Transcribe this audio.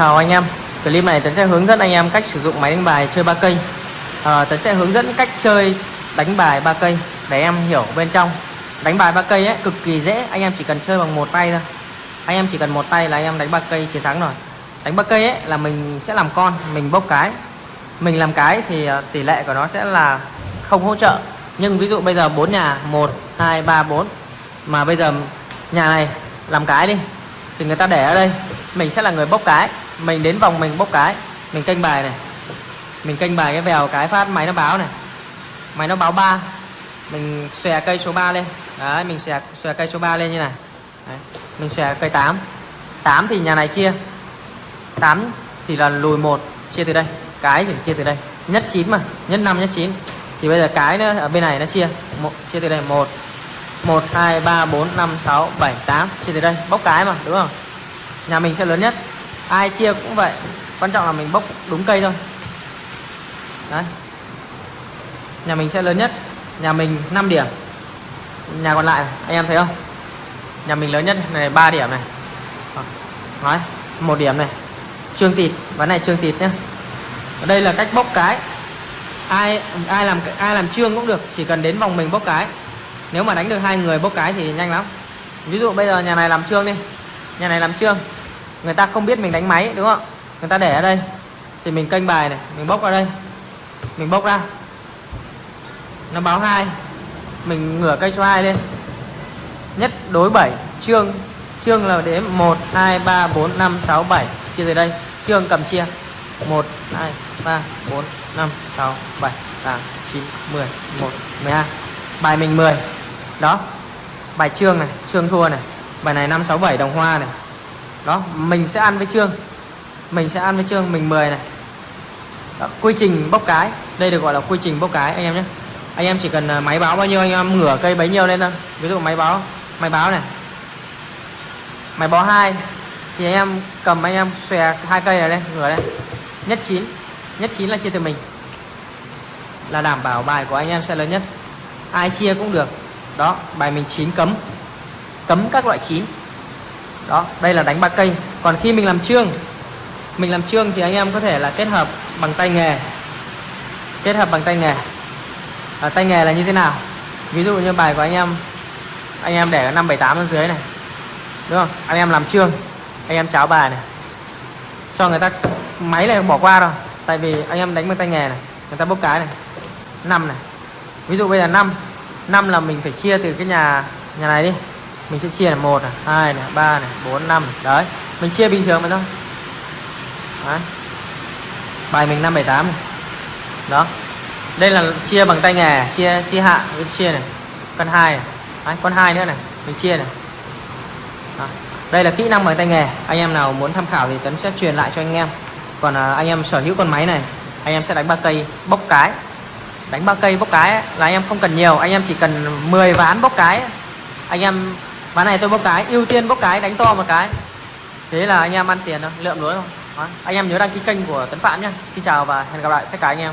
Chào anh em. Clip này Tấn sẽ hướng dẫn anh em cách sử dụng máy đánh bài chơi ba cây à, ờ, Tấn sẽ hướng dẫn cách chơi đánh bài ba cây Để em hiểu bên trong. Đánh bài ba cây ấy cực kỳ dễ Anh em chỉ cần chơi bằng một tay thôi. Anh em chỉ cần một tay là anh em đánh ba cây chiến thắng rồi. Đánh ba cây ấy là mình sẽ làm con Mình bốc cái. Mình làm cái thì ờ, tỷ lệ của nó sẽ là không hỗ trợ. Nhưng ví dụ bây giờ bốn nhà 1, 2, 3, 4 Mà bây giờ nhà này làm cái đi thì người ta để ở đây mình sẽ là người bốc cái mình đến vòng mình bốc cái. Mình canh bài này. Mình canh bài cái vèo cái phát, máy nó báo này. Máy nó báo 3 mình xòe cây số 3 lên. Đấy, mình xòe xòe cây số 3 lên như này. Đấy. mình xòe cây 8 8 thì nhà này chia. 8 thì là lùi một, chia từ đây. Cái thì chia từ đây. Nhất 9 mà, nhất 5 nhất 9 thì bây giờ cái nữa, ở bên này nó chia. Một, chia từ đây 1 1 2 3 4 5 6 7 8 chia từ đây. Bốc cái mà, đúng không? Nhà mình sẽ lớn nhất ai chia cũng vậy. Quan trọng là mình bốc đúng cây thôi. Đấy. Nhà mình sẽ lớn nhất. Nhà mình 5 điểm. Nhà còn lại, anh em thấy không? Nhà mình lớn nhất này 3 điểm này. Nói một điểm này. Trương tịt, ván này trương tịt nhé đây là cách bốc cái. Ai ai làm ai làm trương cũng được, chỉ cần đến vòng mình bốc cái. Nếu mà đánh được hai người bốc cái thì nhanh lắm. Ví dụ bây giờ nhà này làm trương đi. Nhà này làm trương người ta không biết mình đánh máy, đúng không? Người ta để ở đây. Thì mình kênh bài này, mình bốc vào đây. Mình bốc ra. Nó báo hai. Mình ngửa cây số 2 lên. Nhất đối 7 trương trương là đến 1 2 3 4 5 6 7 chia dưới đây. Trương cầm chia. 1 2 3 4 5 6 7 8 9 10 1 12 bài mình 10 đó. Bài trương này trương thua này. Bài này 5 6 7 đồng hoa này đó mình sẽ ăn với trương. Mình sẽ ăn với trương mình 10 này. Đó, quy trình bốc cái. Đây được gọi là quy trình bốc cái anh em nhé. Anh em chỉ cần à, máy báo bao nhiêu anh em ngửa cây bấy nhiêu lên thôi. Ví dụ máy báo máy báo này. Máy báo hai thì anh em cầm anh em xòe hai cây này đây ngửa đây nhất chín. Nhất chín là chia từ mình. Là đảm bảo bài của anh em sẽ lớn nhất. Ai chia cũng được. Đó bài mình chín cấm. Cấm các loại chín đó đây là đánh ba cây. Còn khi mình làm trương mình làm trương thì anh em có thể là kết hợp bằng tay nghề. Kết hợp bằng tay nghề. À, tay nghề là như thế nào? Ví dụ như bài của anh em anh em để năm bảy tám ở dưới này. Đúng không? Anh em làm trương anh em cháo bài này. Cho người ta máy này bỏ qua rồi. Tại vì anh em đánh bằng tay nghề này người ta bốc cái này. Năm này. Ví dụ bây giờ năm năm là mình phải chia từ cái nhà nhà này đi mình sẽ chia là một này hai này ba này bốn năm đấy mình chia bình thường mà thôi. Đấy. bài mình năm bảy tám đó. Đây là chia bằng tay nghề chia chia hạ với chia này. Con hai này. Đấy, con hai nữa này. Mình chia này. Đó. đây là kỹ năng bằng tay nghề. Anh em nào muốn tham khảo thì tấn sẽ truyền lại cho anh em. Còn à, anh em sở hữu con máy này anh em sẽ đánh ba cây bốc cái. Đánh ba cây bốc cái ấy, là anh em không cần nhiều. Anh em chỉ cần 10 ván bốc cái anh em ván này tôi bốc cái, ưu tiên bốc cái, đánh to một cái. Thế là anh em ăn tiền thôi, lượm lúa thôi. Vâng, anh em nhớ đăng ký kênh của tấn phạm nhé xin chào và hẹn gặp lại tất cả anh em.